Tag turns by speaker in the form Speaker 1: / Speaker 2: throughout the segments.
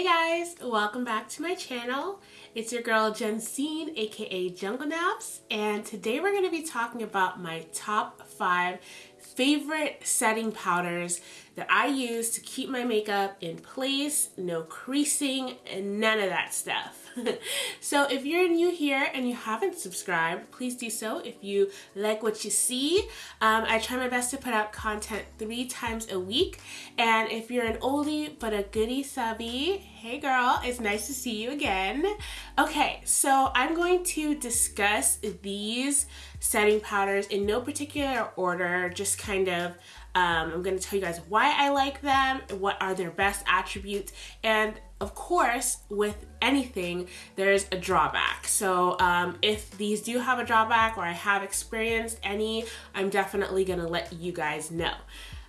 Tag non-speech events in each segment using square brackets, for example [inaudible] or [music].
Speaker 1: Hey guys, welcome back to my channel. It's your girl Jensine, aka Jungle Naps, and today we're going to be talking about my top five favorite setting powders that I use to keep my makeup in place, no creasing, and none of that stuff. [laughs] so if you're new here and you haven't subscribed, please do so if you like what you see. Um, I try my best to put out content three times a week. And if you're an oldie but a goodie subby, hey girl, it's nice to see you again. Okay, so I'm going to discuss these setting powders in no particular order, just kind of um, I'm going to tell you guys why I like them, what are their best attributes, and of course, with anything, there's a drawback. So um, if these do have a drawback or I have experienced any, I'm definitely going to let you guys know.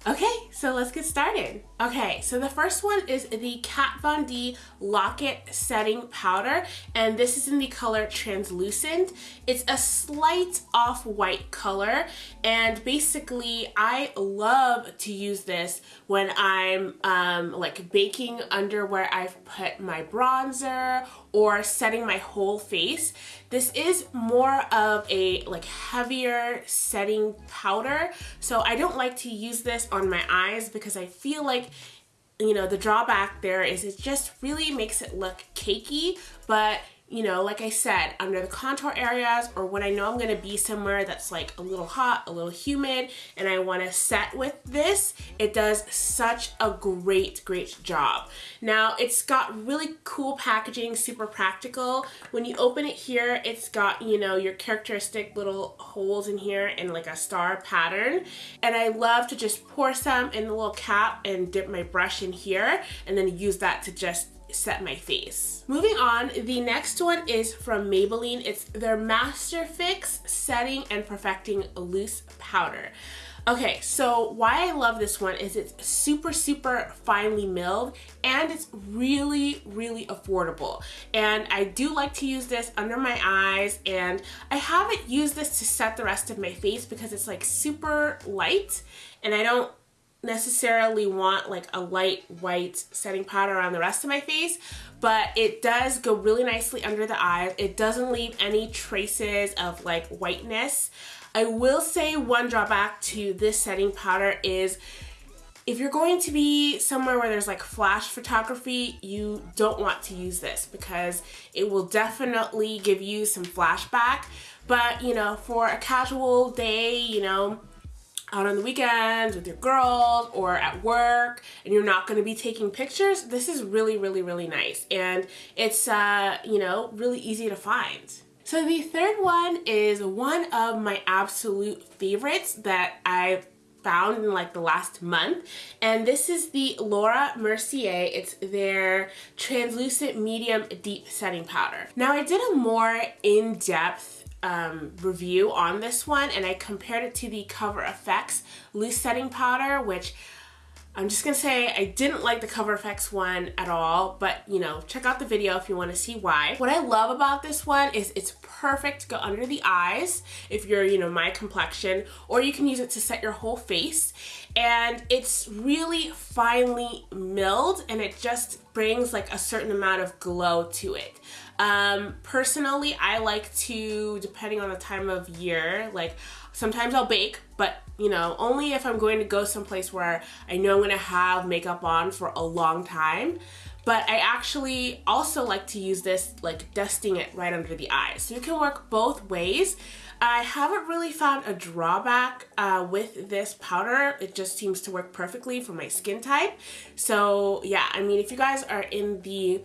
Speaker 1: Okay, so let's get started. Okay, so the first one is the Kat Von D Lock-It Setting Powder, and this is in the color Translucent. It's a slight off-white color, and basically I love to use this when I'm um, like baking under where I've put my bronzer or setting my whole face. This is more of a like heavier setting powder, so I don't like to use this on my eyes because I feel like you know the drawback there is it just really makes it look cakey but you know, like I said, under the contour areas or when I know I'm gonna be somewhere that's like a little hot, a little humid, and I wanna set with this, it does such a great, great job. Now, it's got really cool packaging, super practical. When you open it here, it's got, you know, your characteristic little holes in here and like a star pattern. And I love to just pour some in the little cap and dip my brush in here and then use that to just set my face. Moving on, the next one is from Maybelline. It's their Master Fix Setting and Perfecting Loose Powder. Okay, so why I love this one is it's super, super finely milled and it's really, really affordable. And I do like to use this under my eyes and I haven't used this to set the rest of my face because it's like super light and I don't necessarily want like a light white setting powder on the rest of my face but it does go really nicely under the eyes it doesn't leave any traces of like whiteness I will say one drawback to this setting powder is if you're going to be somewhere where there's like flash photography, you don't want to use this because it will definitely give you some flashback. But, you know, for a casual day, you know, out on the weekends with your girls or at work and you're not going to be taking pictures, this is really, really, really nice. And it's, uh, you know, really easy to find. So the third one is one of my absolute favorites that I've found in like the last month and this is the Laura Mercier it's their translucent medium deep setting powder now I did a more in-depth um, review on this one and I compared it to the Cover FX loose setting powder which I'm just gonna say I didn't like the Cover FX one at all, but you know, check out the video if you wanna see why. What I love about this one is it's perfect to go under the eyes if you're, you know, my complexion, or you can use it to set your whole face. And it's really finely milled and it just brings like a certain amount of glow to it. Um, personally, I like to, depending on the time of year, like sometimes I'll bake, but you know, only if I'm going to go someplace where I know I'm gonna have makeup on for a long time. But I actually also like to use this like dusting it right under the eyes. So it can work both ways. I haven't really found a drawback uh, with this powder. It just seems to work perfectly for my skin type. So yeah, I mean, if you guys are in the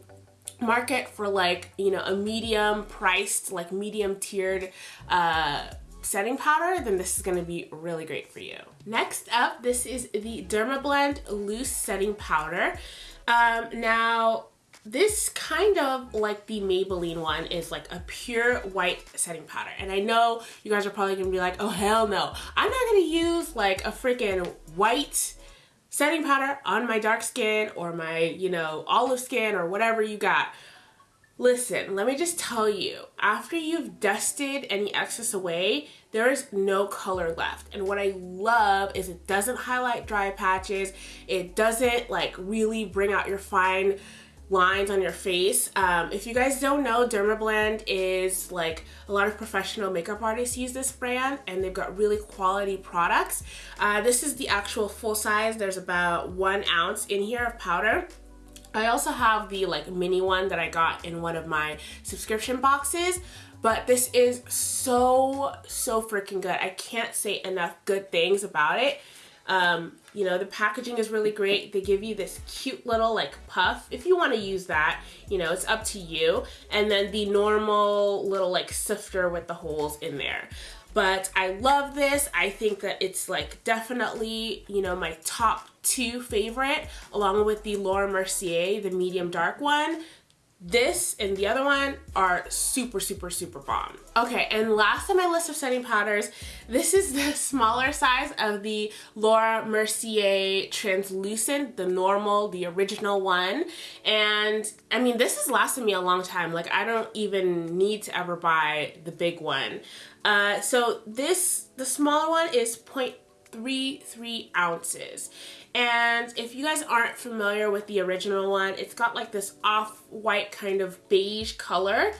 Speaker 1: market for like, you know, a medium priced, like medium tiered uh, setting powder, then this is gonna be really great for you. Next up, this is the Dermablend Loose Setting Powder. Um, now, this kind of like the Maybelline one is like a pure white setting powder. And I know you guys are probably gonna be like, oh hell no. I'm not gonna use like a freaking white setting powder on my dark skin or my, you know, olive skin or whatever you got. Listen, let me just tell you, after you've dusted any excess away, there is no color left. And what I love is it doesn't highlight dry patches. It doesn't like really bring out your fine lines on your face. Um, if you guys don't know, Dermablend is like a lot of professional makeup artists use this brand and they've got really quality products. Uh, this is the actual full size. There's about one ounce in here of powder. I also have the like mini one that I got in one of my subscription boxes but this is so so freaking good I can't say enough good things about it um, you know, the packaging is really great. They give you this cute little like puff. If you want to use that, you know, it's up to you. And then the normal little like sifter with the holes in there. But I love this. I think that it's like definitely, you know, my top two favorite along with the Laura Mercier, the medium dark one this and the other one are super, super, super bomb. Okay, and last on my list of setting powders, this is the [laughs] smaller size of the Laura Mercier Translucent, the normal, the original one. And I mean, this has lasted me a long time. Like I don't even need to ever buy the big one. Uh, so this, the smaller one is 0.33 ounces. And if you guys aren't familiar with the original one, it's got like this off-white kind of beige color.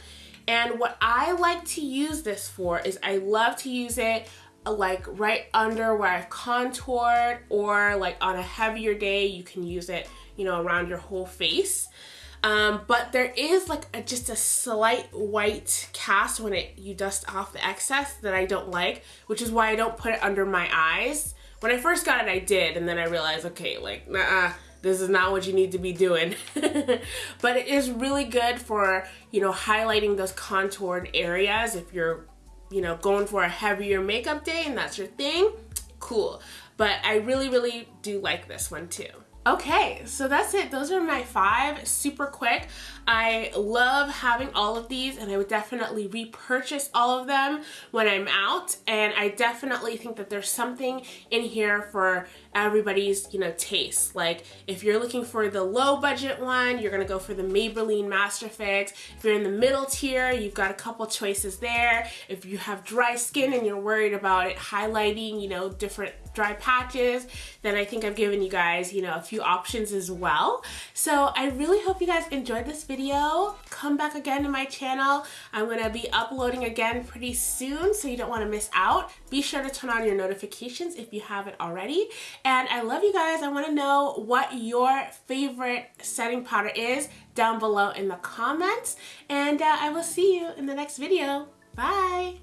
Speaker 1: And what I like to use this for is I love to use it uh, like right under where I've contoured or like on a heavier day you can use it you know around your whole face um, but there is like a, just a slight white cast when it you dust off the excess that I don't like which is why I don't put it under my eyes when I first got it, I did, and then I realized, okay, like, nah, this is not what you need to be doing. [laughs] but it is really good for, you know, highlighting those contoured areas if you're, you know, going for a heavier makeup day and that's your thing, cool. But I really, really do like this one too. Okay, so that's it. Those are my five, super quick. I love having all of these and I would definitely repurchase all of them when I'm out. And I definitely think that there's something in here for everybody's, you know, taste. Like if you're looking for the low budget one, you're gonna go for the Maybelline Master Fix. If you're in the middle tier, you've got a couple choices there. If you have dry skin and you're worried about it highlighting, you know, different dry patches, then I think I've given you guys, you know, a few options as well. So I really hope you guys enjoyed this video. Come back again to my channel. I'm gonna be uploading again pretty soon, so you don't wanna miss out. Be sure to turn on your notifications if you haven't already. And I love you guys. I wanna know what your favorite setting powder is down below in the comments. And uh, I will see you in the next video. Bye!